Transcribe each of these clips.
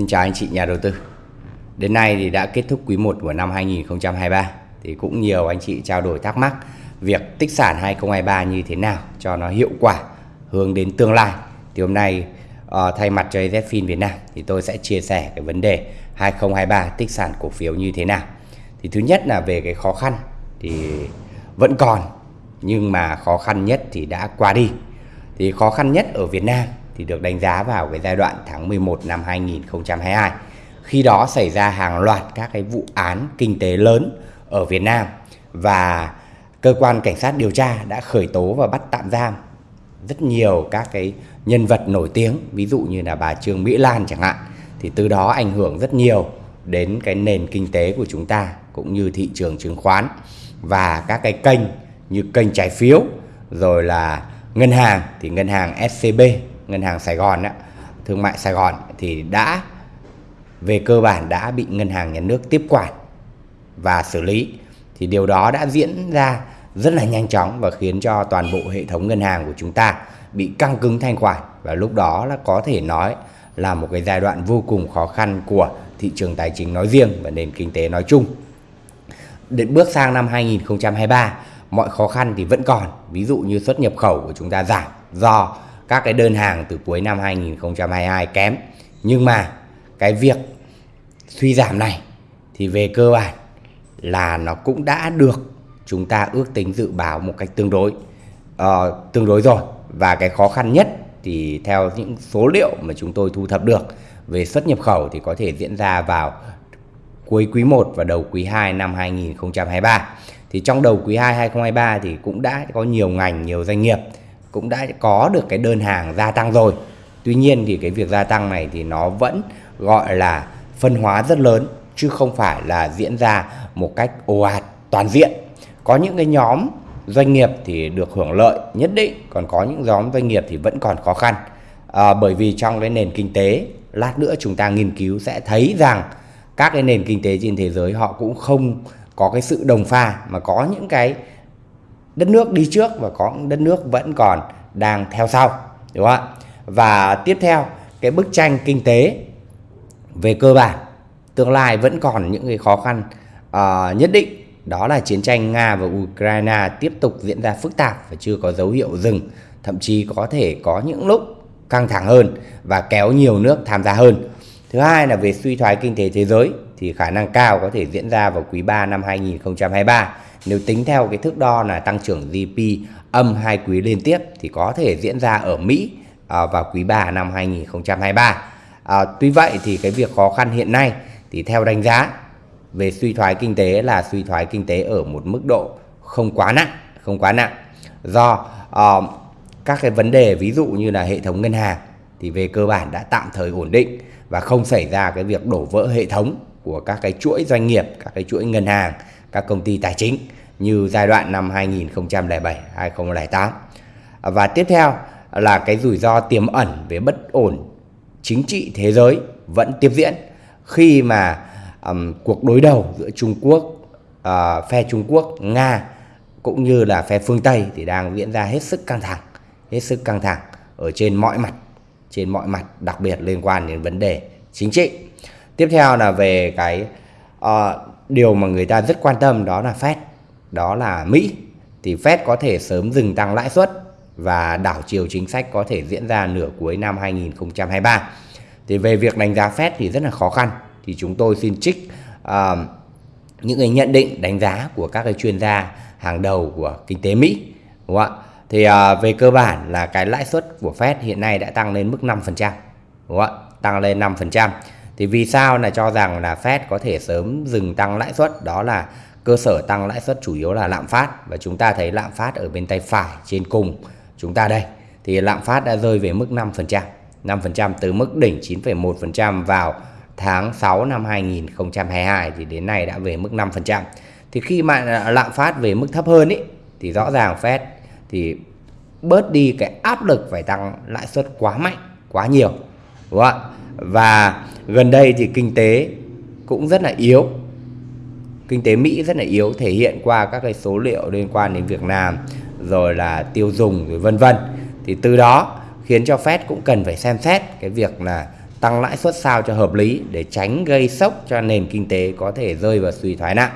Xin chào anh chị nhà đầu tư. Đến nay thì đã kết thúc quý 1 của năm 2023 thì cũng nhiều anh chị trao đổi thắc mắc việc tích sản 2023 như thế nào cho nó hiệu quả hướng đến tương lai. Thì hôm nay uh, thay mặt cho ZFIN Việt Nam thì tôi sẽ chia sẻ cái vấn đề 2023 tích sản cổ phiếu như thế nào. Thì thứ nhất là về cái khó khăn thì vẫn còn nhưng mà khó khăn nhất thì đã qua đi. Thì khó khăn nhất ở Việt Nam thì được đánh giá vào cái giai đoạn tháng 11 năm 2022. Khi đó xảy ra hàng loạt các cái vụ án kinh tế lớn ở Việt Nam và cơ quan cảnh sát điều tra đã khởi tố và bắt tạm giam rất nhiều các cái nhân vật nổi tiếng, ví dụ như là bà Trương Mỹ Lan chẳng hạn. Thì từ đó ảnh hưởng rất nhiều đến cái nền kinh tế của chúng ta cũng như thị trường chứng khoán và các cái kênh như kênh trái phiếu rồi là ngân hàng thì ngân hàng SCB ngân hàng Sài Gòn đó, thương mại Sài Gòn thì đã về cơ bản đã bị ngân hàng nhà nước tiếp quản và xử lý. Thì điều đó đã diễn ra rất là nhanh chóng và khiến cho toàn bộ hệ thống ngân hàng của chúng ta bị căng cứng thanh khoản. Và lúc đó là có thể nói là một cái giai đoạn vô cùng khó khăn của thị trường tài chính nói riêng và nền kinh tế nói chung. Đến bước sang năm 2023, mọi khó khăn thì vẫn còn, ví dụ như xuất nhập khẩu của chúng ta giảm do các cái đơn hàng từ cuối năm 2022 kém. Nhưng mà cái việc suy giảm này thì về cơ bản là nó cũng đã được chúng ta ước tính dự báo một cách tương đối uh, tương đối rồi và cái khó khăn nhất thì theo những số liệu mà chúng tôi thu thập được về xuất nhập khẩu thì có thể diễn ra vào cuối quý 1 và đầu quý 2 năm 2023. Thì trong đầu quý 2 2023 thì cũng đã có nhiều ngành, nhiều doanh nghiệp cũng đã có được cái đơn hàng gia tăng rồi. Tuy nhiên thì cái việc gia tăng này thì nó vẫn gọi là phân hóa rất lớn chứ không phải là diễn ra một cách ồ ạt toàn diện. Có những cái nhóm doanh nghiệp thì được hưởng lợi nhất định, còn có những nhóm doanh nghiệp thì vẫn còn khó khăn. À, bởi vì trong cái nền kinh tế, lát nữa chúng ta nghiên cứu sẽ thấy rằng các cái nền kinh tế trên thế giới họ cũng không có cái sự đồng pha mà có những cái đất nước đi trước và có đất nước vẫn còn đang theo sau đúng không ạ? Và tiếp theo cái bức tranh kinh tế về cơ bản tương lai vẫn còn những cái khó khăn uh, nhất định. Đó là chiến tranh Nga và Ukraine tiếp tục diễn ra phức tạp và chưa có dấu hiệu dừng thậm chí có thể có những lúc căng thẳng hơn và kéo nhiều nước tham gia hơn. Thứ hai là về suy thoái kinh tế thế giới thì khả năng cao có thể diễn ra vào quý 3 năm 2023 nếu tính theo cái thước đo là tăng trưởng GDP âm hai quý liên tiếp thì có thể diễn ra ở Mỹ à, vào quý 3 năm 2023. À, tuy vậy thì cái việc khó khăn hiện nay thì theo đánh giá về suy thoái kinh tế là suy thoái kinh tế ở một mức độ không quá nặng, không quá nặng do uh, các cái vấn đề ví dụ như là hệ thống ngân hàng thì về cơ bản đã tạm thời ổn định và không xảy ra cái việc đổ vỡ hệ thống của các cái chuỗi doanh nghiệp, các cái chuỗi ngân hàng các công ty tài chính như giai đoạn năm 2007 2008 và tiếp theo là cái rủi ro tiềm ẩn về bất ổn chính trị thế giới vẫn tiếp diễn. Khi mà um, cuộc đối đầu giữa Trung Quốc uh, phe Trung Quốc Nga cũng như là phe phương Tây thì đang diễn ra hết sức căng thẳng hết sức căng thẳng ở trên mọi mặt trên mọi mặt đặc biệt liên quan đến vấn đề chính trị. Tiếp theo là về cái uh, điều mà người ta rất quan tâm đó là Fed, đó là Mỹ. Thì Fed có thể sớm dừng tăng lãi suất và đảo chiều chính sách có thể diễn ra nửa cuối năm 2023. Thì về việc đánh giá Fed thì rất là khó khăn. Thì chúng tôi xin trích uh, những cái nhận định đánh giá của các cái chuyên gia hàng đầu của kinh tế Mỹ. Đúng không ạ? Thì uh, về cơ bản là cái lãi suất của Fed hiện nay đã tăng lên mức 5%. Đúng không ạ? Tăng lên 5%. Thì vì sao là cho rằng là Fed có thể sớm dừng tăng lãi suất đó là cơ sở tăng lãi suất chủ yếu là lạm phát và chúng ta thấy lạm phát ở bên tay phải trên cùng chúng ta đây thì lạm phát đã rơi về mức 5%, 5% từ mức đỉnh 9,1% vào tháng 6 năm 2022 thì đến nay đã về mức 5%. Thì khi mà lạm phát về mức thấp hơn ý thì rõ ràng Fed thì bớt đi cái áp lực phải tăng lãi suất quá mạnh, quá nhiều. Đúng không ạ? Và gần đây thì kinh tế cũng rất là yếu kinh tế Mỹ rất là yếu thể hiện qua các cái số liệu liên quan đến Việt Nam rồi là tiêu dùng rồi vân vân thì từ đó khiến cho Fed cũng cần phải xem xét cái việc là tăng lãi suất sao cho hợp lý để tránh gây sốc cho nền kinh tế có thể rơi vào suy thoái nặng.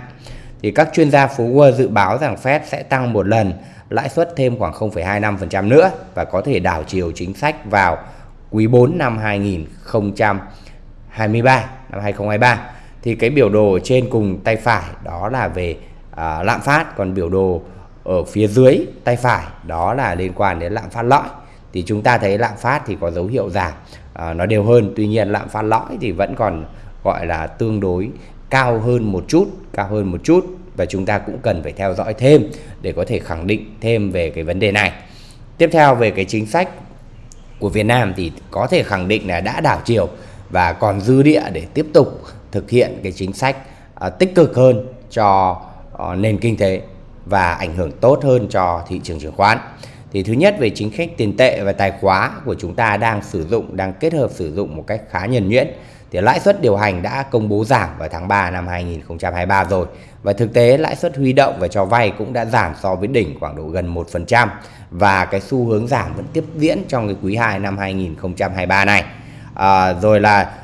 Thì các chuyên gia phố Wall dự báo rằng Fed sẽ tăng một lần lãi suất thêm khoảng 0,25% nữa và có thể đảo chiều chính sách vào quý 4 năm 23 năm 2023 thì cái biểu đồ ở trên cùng tay phải đó là về à, lạm phát. Còn biểu đồ ở phía dưới tay phải đó là liên quan đến lạm phát lõi. Thì chúng ta thấy lạm phát thì có dấu hiệu giảm à, nó đều hơn. Tuy nhiên lạm phát lõi thì vẫn còn gọi là tương đối cao hơn một chút cao hơn một chút. Và chúng ta cũng cần phải theo dõi thêm để có thể khẳng định thêm về cái vấn đề này. Tiếp theo về cái chính sách của Việt Nam thì có thể khẳng định là đã đảo chiều và còn dư địa để tiếp tục thực hiện cái chính sách à, tích cực hơn cho à, nền kinh tế và ảnh hưởng tốt hơn cho thị trường chứng khoán. Thì thứ nhất về chính sách tiền tệ và tài khóa của chúng ta đang sử dụng, đang kết hợp sử dụng một cách khá nhuần nhuyễn. Thì lãi suất điều hành đã công bố giảm vào tháng 3 năm 2023 rồi. Và thực tế lãi suất huy động và cho vay cũng đã giảm so với đỉnh khoảng độ gần 1%. Và cái xu hướng giảm vẫn tiếp diễn trong cái quý 2 năm 2023 này. À, rồi là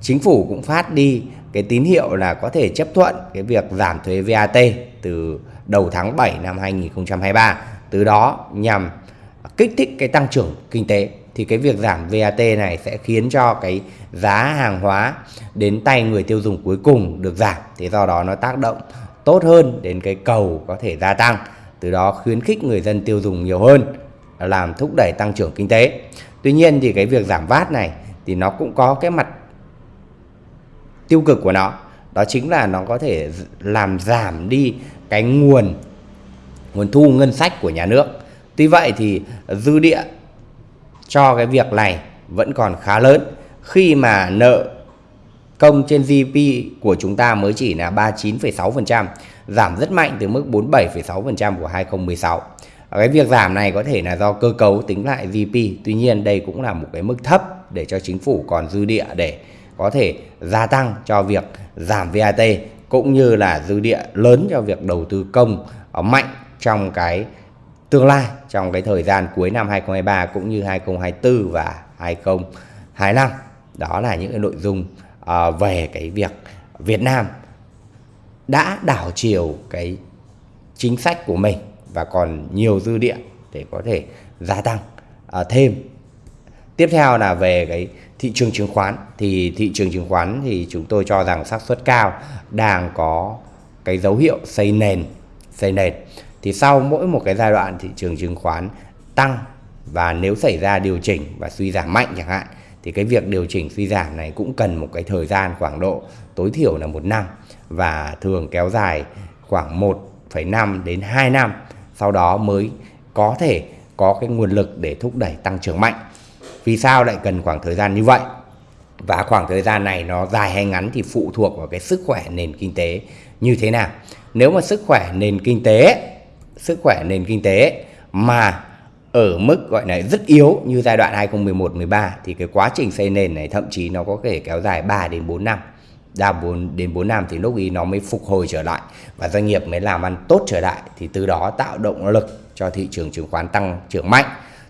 chính phủ cũng phát đi cái tín hiệu là có thể chấp thuận cái việc giảm thuế VAT từ đầu tháng 7 năm 2023 từ đó nhằm kích thích cái tăng trưởng kinh tế thì cái việc giảm VAT này sẽ khiến cho cái giá hàng hóa đến tay người tiêu dùng cuối cùng được giảm. Thì do đó nó tác động tốt hơn đến cái cầu có thể gia tăng từ đó khuyến khích người dân tiêu dùng nhiều hơn làm thúc đẩy tăng trưởng kinh tế tuy nhiên thì cái việc giảm VAT này thì nó cũng có cái mặt tiêu cực của nó. Đó chính là nó có thể làm giảm đi cái nguồn nguồn thu ngân sách của nhà nước. Tuy vậy thì dư địa cho cái việc này vẫn còn khá lớn. Khi mà nợ công trên GDP của chúng ta mới chỉ là 39,6%, giảm rất mạnh từ mức 47,6% của 2016. Cái việc giảm này có thể là do cơ cấu tính lại GDP, tuy nhiên đây cũng là một cái mức thấp để cho chính phủ còn dư địa để có thể gia tăng cho việc giảm VAT cũng như là dư địa lớn cho việc đầu tư công mạnh trong cái tương lai trong cái thời gian cuối năm 2023 cũng như 2024 và 2025 đó là những cái nội dung ờ, về cái việc Việt Nam đã đảo chiều cái chính sách của mình và còn nhiều dư địa để có thể gia tăng à, thêm. Tiếp theo là về cái thị trường chứng khoán. Thì thị trường chứng khoán thì chúng tôi cho rằng xác suất cao đang có cái dấu hiệu xây nền xây nền. Thì sau mỗi một cái giai đoạn thị trường chứng khoán tăng và nếu xảy ra điều chỉnh và suy giảm mạnh chẳng hạn thì cái việc điều chỉnh suy giảm này cũng cần một cái thời gian khoảng độ tối thiểu là một năm và thường kéo dài khoảng 1,5 đến 2 năm sau đó mới có thể có cái nguồn lực để thúc đẩy tăng trưởng mạnh vì sao lại cần khoảng thời gian như vậy? Và khoảng thời gian này nó dài hay ngắn thì phụ thuộc vào cái sức khỏe nền kinh tế như thế nào. Nếu mà sức khỏe nền kinh tế, sức khỏe nền kinh tế mà ở mức gọi là rất yếu như giai đoạn 2011-13 thì cái quá trình xây nền này thậm chí nó có thể kéo dài 3 đến 4 năm. Đa 4 đến 4 năm thì lúc ý nó mới phục hồi trở lại và doanh nghiệp mới làm ăn tốt trở lại, thì từ đó tạo động lực cho thị trường chứng khoán tăng trưởng mạnh.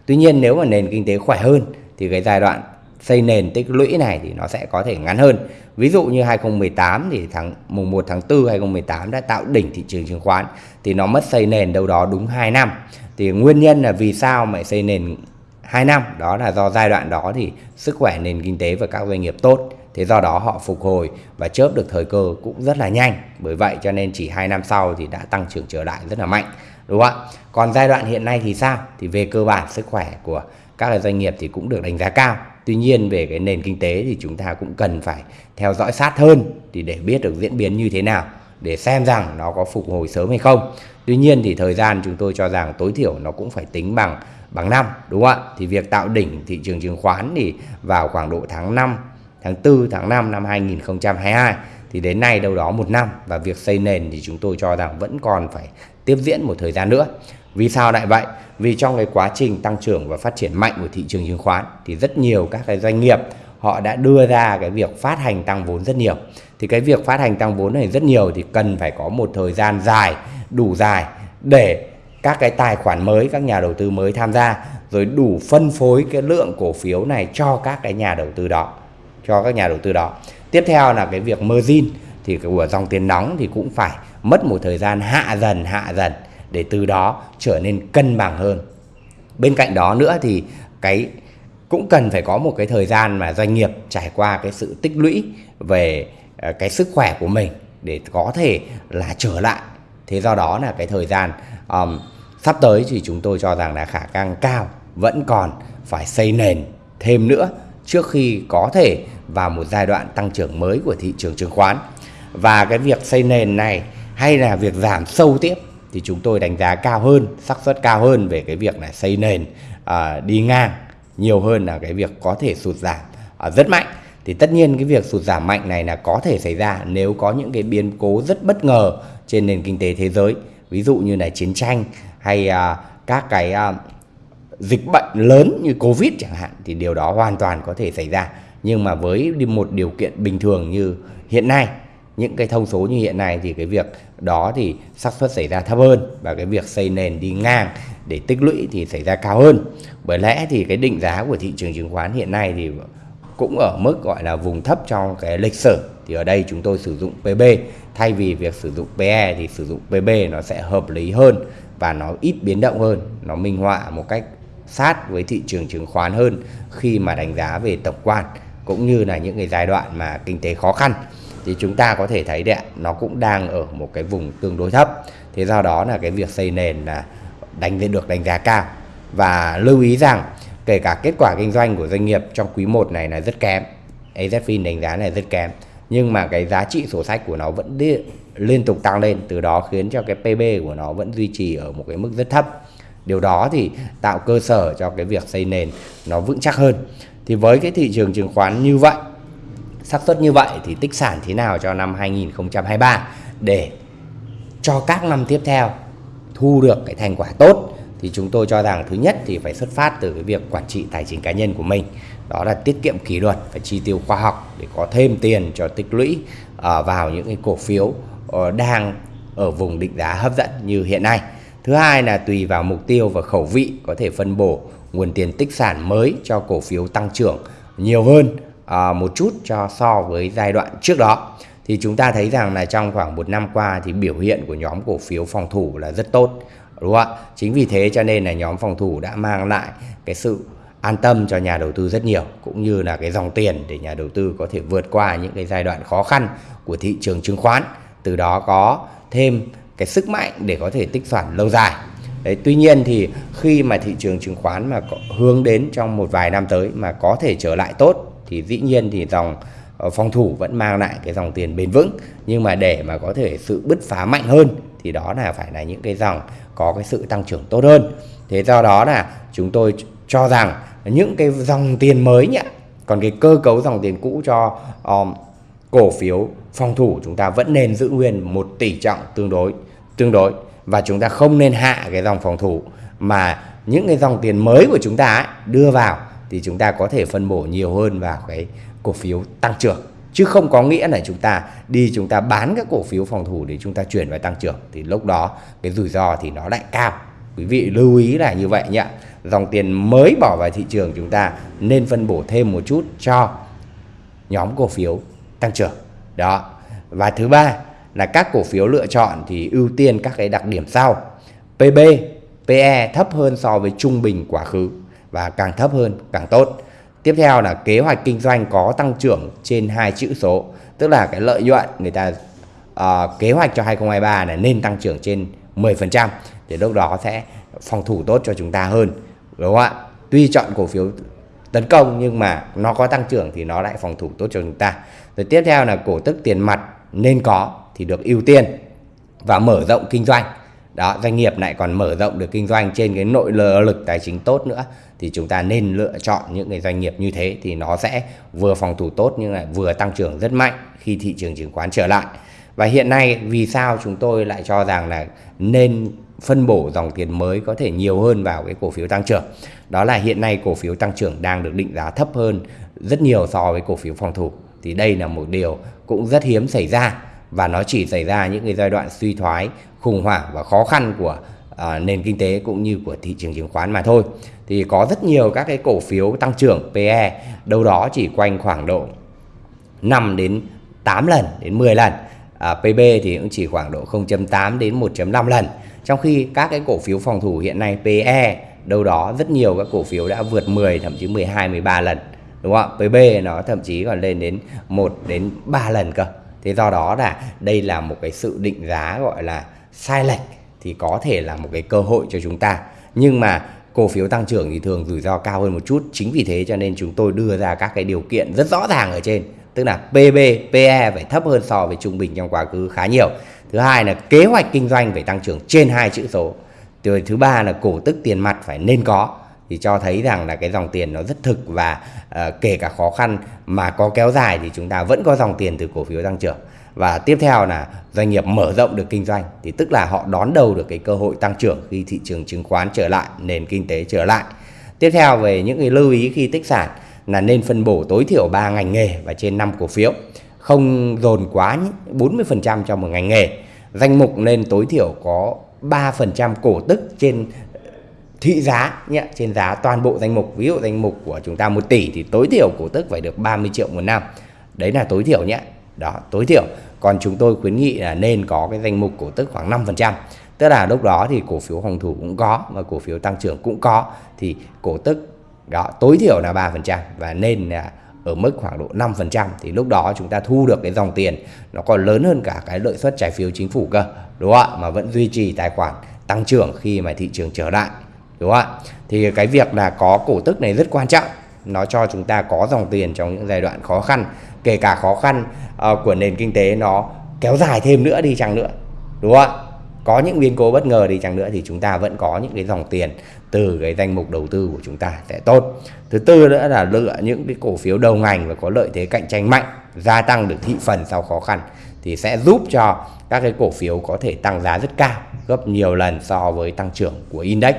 Tuy nhiên nếu mà nền kinh tế khỏe hơn thì cái giai đoạn xây nền tích lũy này thì nó sẽ có thể ngắn hơn. Ví dụ như 2018 thì tháng, mùng 1 tháng 4 2018 đã tạo đỉnh thị trường chứng khoán thì nó mất xây nền đâu đó đúng 2 năm. Thì nguyên nhân là vì sao mà xây nền 2 năm đó là do giai đoạn đó thì sức khỏe nền kinh tế và các doanh nghiệp tốt. Thế do đó họ phục hồi và chớp được thời cơ cũng rất là nhanh. Bởi vậy cho nên chỉ 2 năm sau thì đã tăng trưởng trở lại rất là mạnh. Đúng không ạ? Còn giai đoạn hiện nay thì sao? Thì về cơ bản sức khỏe của các doanh nghiệp thì cũng được đánh giá cao tuy nhiên về cái nền kinh tế thì chúng ta cũng cần phải theo dõi sát hơn thì để biết được diễn biến như thế nào, để xem rằng nó có phục hồi sớm hay không tuy nhiên thì thời gian chúng tôi cho rằng tối thiểu nó cũng phải tính bằng bằng năm, đúng không ạ thì việc tạo đỉnh thị trường chứng khoán thì vào khoảng độ tháng 5 tháng 4 tháng 5 năm 2022 thì đến nay đâu đó một năm và việc xây nền thì chúng tôi cho rằng vẫn còn phải tiếp diễn một thời gian nữa. Vì sao lại vậy? Vì trong cái quá trình tăng trưởng và phát triển mạnh của thị trường chứng khoán thì rất nhiều các cái doanh nghiệp họ đã đưa ra cái việc phát hành tăng vốn rất nhiều. Thì cái việc phát hành tăng vốn này rất nhiều thì cần phải có một thời gian dài, đủ dài để các cái tài khoản mới, các nhà đầu tư mới tham gia, rồi đủ phân phối cái lượng cổ phiếu này cho các cái nhà đầu tư đó cho các nhà đầu tư đó. Tiếp theo là cái việc margin thì của dòng tiền nóng thì cũng phải mất một thời gian hạ dần hạ dần để từ đó trở nên cân bằng hơn. Bên cạnh đó nữa thì cái cũng cần phải có một cái thời gian mà doanh nghiệp trải qua cái sự tích lũy về ờ, cái sức khỏe của mình để có thể là trở lại. Thế do đó là cái thời gian um, sắp tới thì chúng tôi cho rằng là khả năng cao vẫn còn phải xây nền thêm nữa trước khi có thể vào một giai đoạn tăng trưởng mới của thị trường chứng khoán. Và cái việc xây nền này hay là việc giảm sâu tiếp thì chúng tôi đánh giá cao hơn xác suất cao hơn về cái việc là xây nền à, đi ngang nhiều hơn là cái việc có thể sụt giảm à, rất mạnh. Thì tất nhiên cái việc sụt giảm mạnh này là có thể xảy ra nếu có những cái biến cố rất bất ngờ trên nền kinh tế thế giới. Ví dụ như là chiến tranh hay à, các cái à, dịch bệnh lớn như covid chẳng hạn, thì điều đó hoàn toàn có thể xảy ra. Nhưng mà với một điều kiện bình thường như hiện nay, những cái thông số như hiện nay thì cái việc đó thì xác suất xảy ra thấp hơn và cái việc xây nền đi ngang để tích lũy thì xảy ra cao hơn. Bởi lẽ thì cái định giá của thị trường chứng khoán hiện nay thì cũng ở mức gọi là vùng thấp trong cái lịch sử. Thì ở đây chúng tôi sử dụng PB thay vì việc sử dụng PE thì sử dụng PB nó sẽ hợp lý hơn và nó ít biến động hơn, nó minh họa một cách sát với thị trường chứng khoán hơn khi mà đánh giá về tổng quan cũng như là những cái giai đoạn mà kinh tế khó khăn. Thì chúng ta có thể thấy đấy nó cũng đang ở một cái vùng tương đối thấp. Thế do đó là cái việc xây nền là đánh được đánh giá cao. Và lưu ý rằng kể cả kết quả kinh doanh của doanh nghiệp trong quý 1 này là rất kém AZFIN đánh giá này rất kém nhưng mà cái giá trị sổ sách của nó vẫn đi, liên tục tăng lên từ đó khiến cho cái PB của nó vẫn duy trì ở một cái mức rất thấp điều đó thì tạo cơ sở cho cái việc xây nền nó vững chắc hơn. Thì với cái thị trường chứng khoán như vậy, xác suất như vậy thì tích sản thế nào cho năm 2023 để cho các năm tiếp theo thu được cái thành quả tốt thì chúng tôi cho rằng thứ nhất thì phải xuất phát từ cái việc quản trị tài chính cá nhân của mình. Đó là tiết kiệm kỷ luật và chi tiêu khoa học để có thêm tiền cho tích lũy ờ, vào những cái cổ phiếu ờ, đang ở vùng định giá hấp dẫn như hiện nay thứ hai là tùy vào mục tiêu và khẩu vị có thể phân bổ nguồn tiền tích sản mới cho cổ phiếu tăng trưởng nhiều hơn à, một chút cho so với giai đoạn trước đó. Thì chúng ta thấy rằng là trong khoảng một năm qua thì biểu hiện của nhóm cổ phiếu phòng thủ là rất tốt đúng không ạ? Chính vì thế cho nên là nhóm phòng thủ đã mang lại cái sự an tâm cho nhà đầu tư rất nhiều cũng như là cái dòng tiền để nhà đầu tư có thể vượt qua những cái giai đoạn khó khăn của thị trường chứng khoán. Từ đó có thêm cái sức mạnh để có thể tích sản lâu dài. Đấy, tuy nhiên thì khi mà thị trường chứng khoán mà có hướng đến trong một vài năm tới mà có thể trở lại tốt thì dĩ nhiên thì dòng ờ, phòng thủ vẫn mang lại cái dòng tiền bền vững. Nhưng mà để mà có thể sự bứt phá mạnh hơn thì đó là phải là những cái dòng có cái sự tăng trưởng tốt hơn. Thế do đó là chúng tôi cho rằng những cái dòng tiền mới nhỉ còn cái cơ cấu dòng tiền cũ cho um, cổ phiếu phòng thủ chúng ta vẫn nên giữ nguyên một tỷ trọng tương đối tương đối. Và chúng ta không nên hạ cái dòng phòng thủ mà những cái dòng tiền mới của chúng ta ấy, đưa vào thì chúng ta có thể phân bổ nhiều hơn vào cái cổ phiếu tăng trưởng. Chứ không có nghĩa là chúng ta đi chúng ta bán các cổ phiếu phòng thủ để chúng ta chuyển vào tăng trưởng. Thì lúc đó cái rủi ro thì nó lại cao. Quý vị lưu ý là như vậy nhé. Dòng tiền mới bỏ vào thị trường chúng ta nên phân bổ thêm một chút cho nhóm cổ phiếu tăng trưởng đó và thứ ba là các cổ phiếu lựa chọn thì ưu tiên các cái đặc điểm sau PB PE thấp hơn so với trung bình quá khứ và càng thấp hơn càng tốt. Tiếp theo là kế hoạch kinh doanh có tăng trưởng trên hai chữ số, tức là cái lợi nhuận người ta uh, kế hoạch cho 2023 là nên tăng trưởng trên 10% thì lúc đó sẽ phòng thủ tốt cho chúng ta hơn. Đúng không ạ? Tuy chọn cổ phiếu tấn công nhưng mà nó có tăng trưởng thì nó lại phòng thủ tốt cho chúng ta. Rồi tiếp theo là cổ tức tiền mặt nên có thì được ưu tiên và mở rộng kinh doanh đó, doanh nghiệp lại còn mở rộng được kinh doanh trên cái nội lực tài chính tốt nữa thì chúng ta nên lựa chọn những cái doanh nghiệp như thế thì nó sẽ vừa phòng thủ tốt nhưng lại vừa tăng trưởng rất mạnh khi thị trường chứng khoán trở lại và hiện nay vì sao chúng tôi lại cho rằng là nên phân bổ dòng tiền mới có thể nhiều hơn vào cái cổ phiếu tăng trưởng. Đó là hiện nay cổ phiếu tăng trưởng đang được định giá thấp hơn rất nhiều so với cổ phiếu phòng thủ. Thì đây là một điều cũng rất hiếm xảy ra và nó chỉ xảy ra những cái giai đoạn suy thoái khủng hoảng và khó khăn của à, nền kinh tế cũng như của thị trường chứng khoán mà thôi. Thì có rất nhiều các cái cổ phiếu tăng trưởng PE đâu đó chỉ quanh khoảng độ 5 đến 8 lần đến 10 lần. À, PB thì cũng chỉ khoảng độ 0.8 đến 1.5 lần trong khi các cái cổ phiếu phòng thủ hiện nay PE đâu đó rất nhiều các cổ phiếu đã vượt 10 thậm chí 12 13 lần, đúng không ạ? PB nó thậm chí còn lên đến 1 đến 3 lần cơ. Thế do đó là đây là một cái sự định giá gọi là sai lệch thì có thể là một cái cơ hội cho chúng ta. Nhưng mà cổ phiếu tăng trưởng thì thường rủi ro cao hơn một chút. Chính vì thế cho nên chúng tôi đưa ra các cái điều kiện rất rõ ràng ở trên tức là PB, PE phải thấp hơn so với trung bình trong quá khứ khá nhiều. Thứ hai là kế hoạch kinh doanh phải tăng trưởng trên hai chữ số. Rồi thứ ba là cổ tức tiền mặt phải nên có. Thì cho thấy rằng là cái dòng tiền nó rất thực và uh, kể cả khó khăn mà có kéo dài thì chúng ta vẫn có dòng tiền từ cổ phiếu tăng trưởng. Và tiếp theo là doanh nghiệp mở rộng được kinh doanh thì tức là họ đón đầu được cái cơ hội tăng trưởng khi thị trường chứng khoán trở lại nền kinh tế trở lại. Tiếp theo về những cái lưu ý khi tích sản là nên phân bổ tối thiểu 3 ngành nghề và trên 5 cổ phiếu. Không dồn quá 40% cho một ngành nghề. Danh mục nên tối thiểu có 3% cổ tức trên ờ, thị giá nhé, trên giá toàn bộ danh mục. Ví dụ danh mục của chúng ta 1 tỷ thì tối thiểu cổ tức phải được 30 triệu một năm. Đấy là tối thiểu nhé. Đó, tối thiểu. Còn chúng tôi khuyến nghị là nên có cái danh mục cổ tức khoảng 5% tức là lúc đó thì cổ phiếu phòng thủ cũng có và cổ phiếu tăng trưởng cũng có. Thì cổ tức đó tối thiểu là 3% và nên là ở mức khoảng độ 5% thì lúc đó chúng ta thu được cái dòng tiền nó còn lớn hơn cả cái lợi suất trái phiếu chính phủ cơ đúng không ạ? Mà vẫn duy trì tài khoản tăng trưởng khi mà thị trường trở lại đúng không ạ? Thì cái việc là có cổ tức này rất quan trọng nó cho chúng ta có dòng tiền trong những giai đoạn khó khăn kể cả khó khăn uh, của nền kinh tế nó kéo dài thêm nữa đi chăng nữa đúng không ạ? Có những biến cố bất ngờ đi chăng nữa thì chúng ta vẫn có những cái dòng tiền từ cái danh mục đầu tư của chúng ta sẽ tốt. Thứ tư nữa là lựa những cái cổ phiếu đầu ngành và có lợi thế cạnh tranh mạnh gia tăng được thị phần sau khó khăn thì sẽ giúp cho các cái cổ phiếu có thể tăng giá rất cao gấp nhiều lần so với tăng trưởng của index.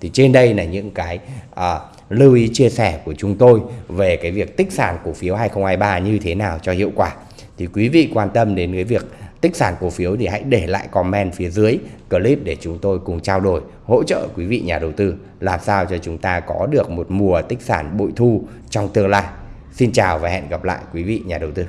Thì trên đây là những cái à, lưu ý chia sẻ của chúng tôi về cái việc tích sản cổ phiếu 2023 như thế nào cho hiệu quả. Thì quý vị quan tâm đến cái việc tích sản cổ phiếu thì hãy để lại comment phía dưới clip để chúng tôi cùng trao đổi, hỗ trợ quý vị nhà đầu tư làm sao cho chúng ta có được một mùa tích sản bội thu trong tương lai. Xin chào và hẹn gặp lại quý vị nhà đầu tư.